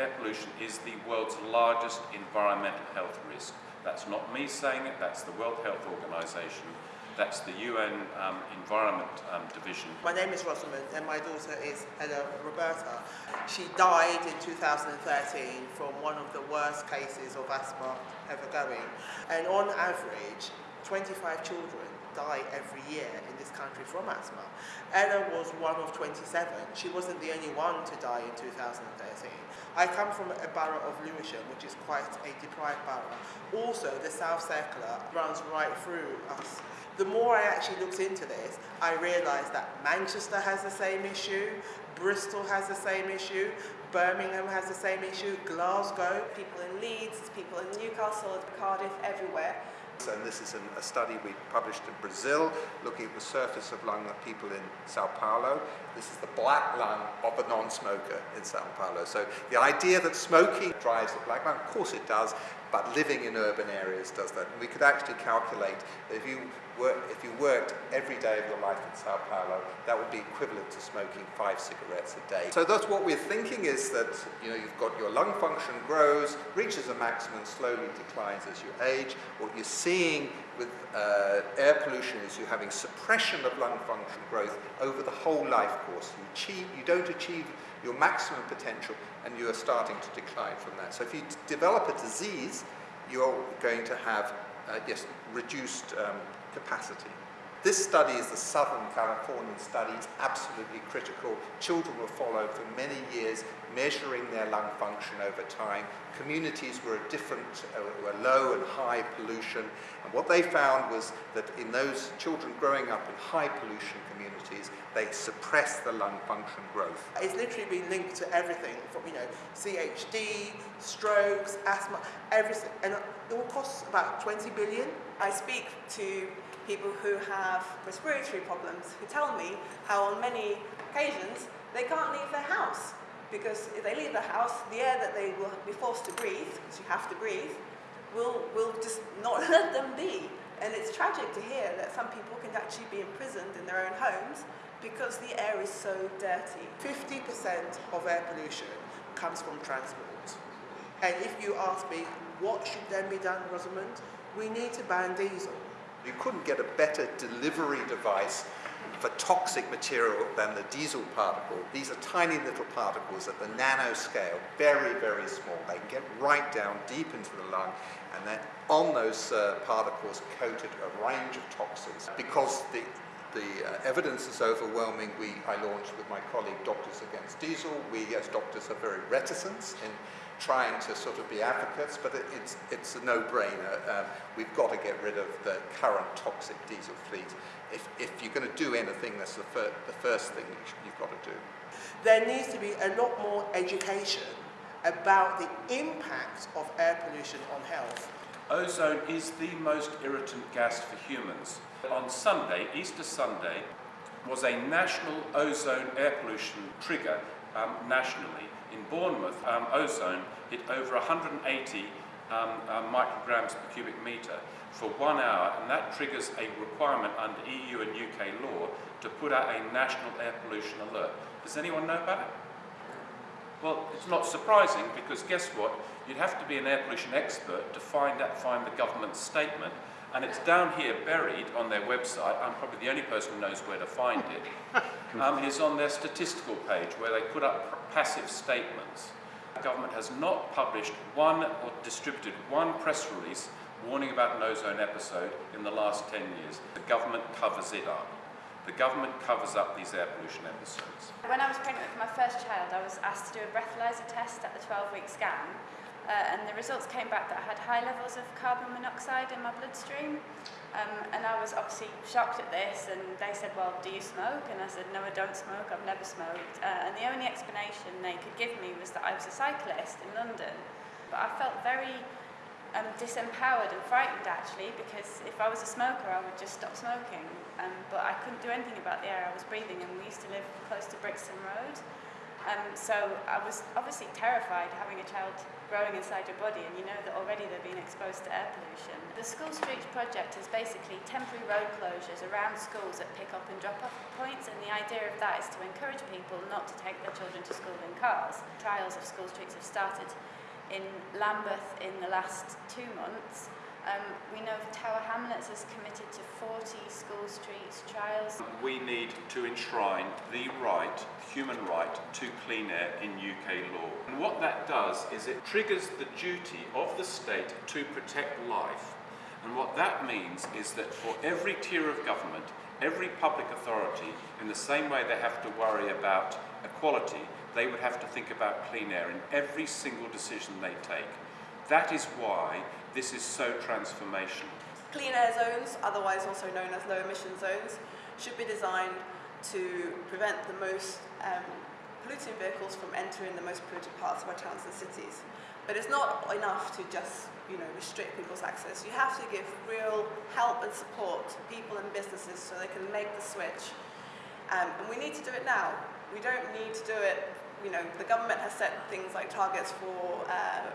air pollution is the world's largest environmental health risk. That's not me saying it, that's the World Health Organization. That's the UN um, Environment um, Division. My name is Rosamund and my daughter is Ella Roberta. She died in 2013 from one of the worst cases of asthma ever going. And on average, 25 children die every year in this country from asthma. Ella was one of 27. She wasn't the only one to die in 2013. I come from a borough of Lewisham, which is quite a deprived borough. Also, the South Circular runs right through us. The more I actually looked into this, I realised that Manchester has the same issue, Bristol has the same issue, Birmingham has the same issue, Glasgow. People in Leeds, people in Newcastle, Cardiff, everywhere. And this is a study we published in Brazil, looking at the surface of lung of people in Sao Paulo. This is the black lung of a non-smoker in Sao Paulo. So the idea that smoking drives the black lung, of course it does, but living in urban areas does that. And we could actually calculate that if you, if you worked every day of your life in Sao Paulo, that would be equivalent to smoking five cigarettes a day. So that's what we're thinking is that you know, you've got your lung function grows, reaches a maximum, slowly declines as you age. What you're seeing with uh, air pollution is you're having suppression of lung function growth over the whole life course. You, achieve, you don't achieve your maximum potential and you are starting to decline from that. So if you develop a disease, you're going to have, uh, yes, reduced um, capacity. This study is the Southern Californian study. It's absolutely critical. Children were followed for many years, measuring their lung function over time. Communities were different, uh, were low and high pollution. And what they found was that in those children growing up in high pollution communities, they suppress the lung function growth. It's literally been linked to everything from, you know, CHD, strokes, asthma, everything. And it will cost about 20 billion. I speak to people who have respiratory problems who tell me how on many occasions they can't leave their house because if they leave the house, the air that they will be forced to breathe, because you have to breathe, will, will just not let them be. And it's tragic to hear that some people can actually be imprisoned in their own homes because the air is so dirty. 50% of air pollution comes from transport. And if you ask me, what should then be done, Rosamund? We need to ban diesel. You couldn't get a better delivery device for toxic material than the diesel particle. These are tiny little particles at the nanoscale, very, very small. They can get right down deep into the lung and then on those uh, particles coated a range of toxins. Because the, the uh, evidence is overwhelming, we, I launched with my colleague Doctors Against Diesel. We as doctors are very reticent in trying to sort of be advocates, but it, it's, it's a no-brainer. Um, we've got to get rid of the current toxic diesel fleet. If, if you're going to do anything, that's the, fir the first thing you've got to do. There needs to be a lot more education about the impact of air pollution on health. Ozone is the most irritant gas for humans. On Sunday, Easter Sunday, was a national ozone air pollution trigger um, nationally in Bournemouth, um, ozone hit over 180 um, uh, micrograms per cubic metre for one hour, and that triggers a requirement under EU and UK law to put out a national air pollution alert. Does anyone know about it? Well, it's not surprising because guess what? You'd have to be an air pollution expert to find out, find the government statement and it's down here buried on their website. I'm probably the only person who knows where to find it. Um, it's on their statistical page where they put up passive statements. The government has not published one or distributed one press release warning about an ozone episode in the last 10 years. The government covers it up. The government covers up these air pollution episodes. When I was pregnant with my first child, I was asked to do a breathalyzer test at the 12-week scan uh, and the results came back that I had high levels of carbon monoxide in my bloodstream. Um, and I was obviously shocked at this, and they said, well, do you smoke? And I said, no, I don't smoke, I've never smoked. Uh, and the only explanation they could give me was that I was a cyclist in London. But I felt very um, disempowered and frightened, actually, because if I was a smoker, I would just stop smoking. Um, but I couldn't do anything about the air I was breathing, and we used to live close to Brixton Road. Um, so I was obviously terrified having a child growing inside your body and you know that already they're being exposed to air pollution. The School Streets project is basically temporary road closures around schools at pick up and drop off points and the idea of that is to encourage people not to take their children to school in cars. Trials of School Streets have started in Lambeth in the last two months um, we know Tower Hamlets is committed to 40 school streets trials. We need to enshrine the right, human right, to clean air in UK law. And what that does is it triggers the duty of the state to protect life. And what that means is that for every tier of government, every public authority, in the same way they have to worry about equality, they would have to think about clean air in every single decision they take. That is why this is so transformational. Clean air zones, otherwise also known as low emission zones, should be designed to prevent the most um, polluting vehicles from entering the most polluted parts of our towns and cities. But it's not enough to just you know, restrict people's access. You have to give real help and support to people and businesses so they can make the switch. Um, and we need to do it now. We don't need to do it, you know, the government has set things like targets for uh,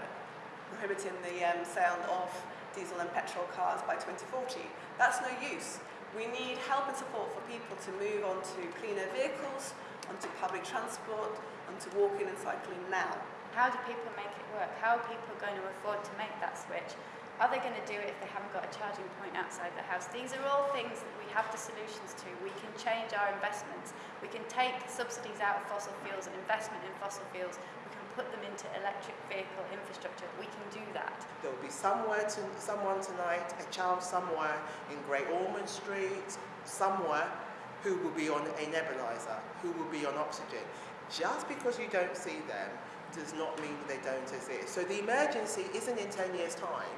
prohibiting the um, sale of diesel and petrol cars by 2040. That's no use. We need help and support for people to move on to cleaner vehicles, onto public transport, onto walking and cycling now. How do people make it work? How are people going to afford to make that switch? Are they going to do it if they haven't got a charging point outside the house? These are all things that we have the solutions to. We can change our investments. We can take subsidies out of fossil fuels and investment in fossil fuels put them into electric vehicle infrastructure. We can do that. There will be somewhere to, someone tonight, a child somewhere in Great Ormond Street, somewhere, who will be on a nebulizer, who will be on oxygen. Just because you don't see them does not mean they don't exist. So the emergency isn't in 10 years' time,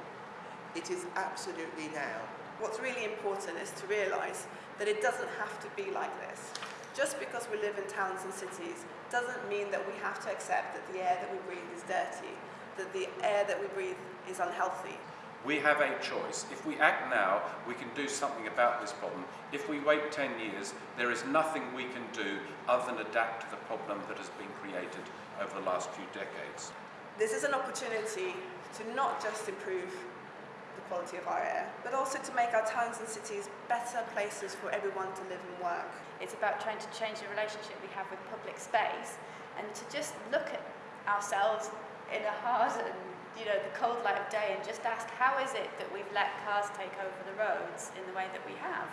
it is absolutely now. What's really important is to realise that it doesn't have to be like this. Just because we live in towns and cities doesn't mean that we have to accept that the air that we breathe is dirty, that the air that we breathe is unhealthy. We have a choice. If we act now, we can do something about this problem. If we wait 10 years, there is nothing we can do other than adapt to the problem that has been created over the last few decades. This is an opportunity to not just improve the quality of our air, but also to make our towns and cities better places for everyone to live and work. It's about trying to change the relationship we have with public space and to just look at ourselves in a hard and you know the cold light of day and just ask how is it that we've let cars take over the roads in the way that we have.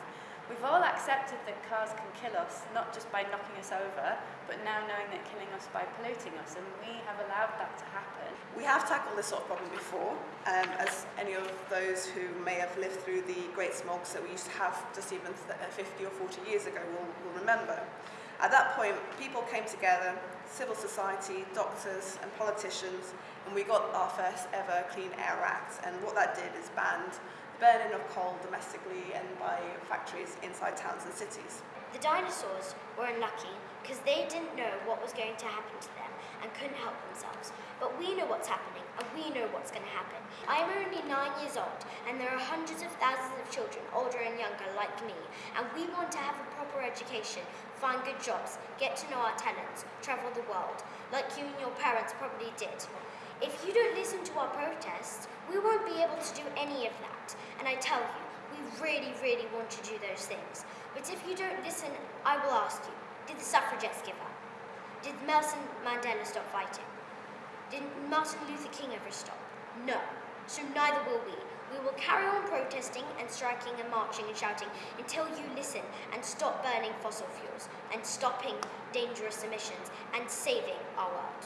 We've all accepted that cars can kill us, not just by knocking us over, but now knowing that killing us by polluting us, and we have allowed that to happen. We have tackled this sort of problem before, um, any of those who may have lived through the great smogs that we used to have just even 50 uh, or 40 years ago will, will remember. At that point, people came together, civil society, doctors and politicians, and we got our first ever Clean Air Act. And what that did is banned burning of coal domestically and by factories inside towns and cities. The dinosaurs were unlucky because they didn't know what was going to happen to them and couldn't help themselves. But we know what's happening and we know what's going to happen. I'm only nine years old and there are hundreds of thousands of children, older and younger, like me, and we want to have a proper education, find good jobs, get to know our talents, travel the world, like you and your parents probably did. If you don't listen to our protests, we won't be able to do any of that. And I tell you, we really, really want to do those things. But if you don't listen, I will ask you, did the suffragettes give up? Did Nelson Mandela stop fighting? Did Martin Luther King ever stop? No. So neither will we. We will carry on protesting and striking and marching and shouting until you listen and stop burning fossil fuels and stopping dangerous emissions and saving our world.